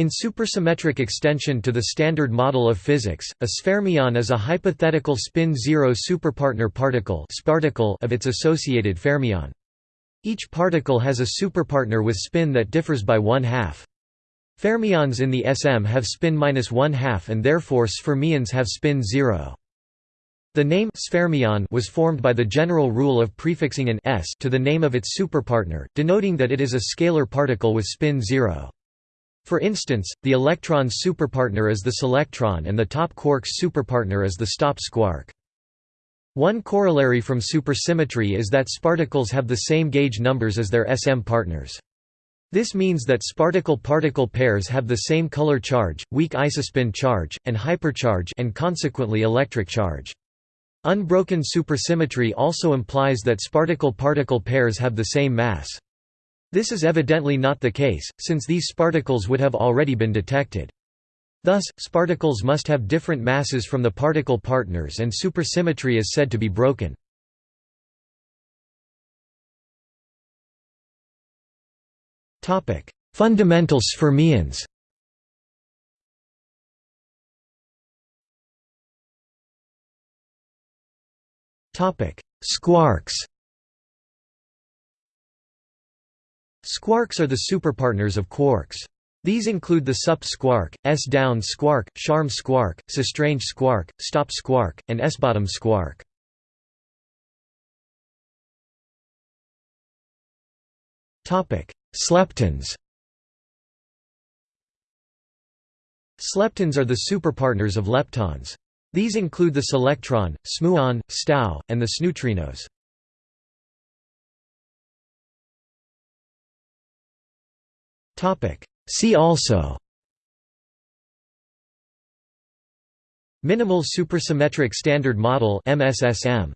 In supersymmetric extension to the Standard Model of Physics, a sfermion is a hypothetical spin-zero superpartner particle of its associated fermion. Each particle has a superpartner with spin that differs by one-half. Fermions in the SM have spin minus one-half and therefore sfermions have spin zero. The name sfermion was formed by the general rule of prefixing an s to the name of its superpartner, denoting that it is a scalar particle with spin zero. For instance, the electron's superpartner is the selectron and the top quark's superpartner is the stop squark. One corollary from supersymmetry is that sparticles have the same gauge numbers as their SM partners. This means that sparticle-particle pairs have the same color charge, weak isospin charge, and hypercharge and consequently electric charge. Unbroken supersymmetry also implies that sparticle-particle pairs have the same mass. This is evidently not the case, since these sparticles would have already been detected. Thus, sparticles must have different masses from the particle partners and supersymmetry is said to be broken. Fundamental sfermions Squarks Squarks are the superpartners of quarks. These include the sup squark, s-down squark, charm squark, sstrange squark, stop squark, and s-bottom squark. Sleptons Sleptons are the superpartners of leptons. These include the selectron, smuon, stau, and the sneutrinos. See also. Minimal supersymmetric standard model MSSM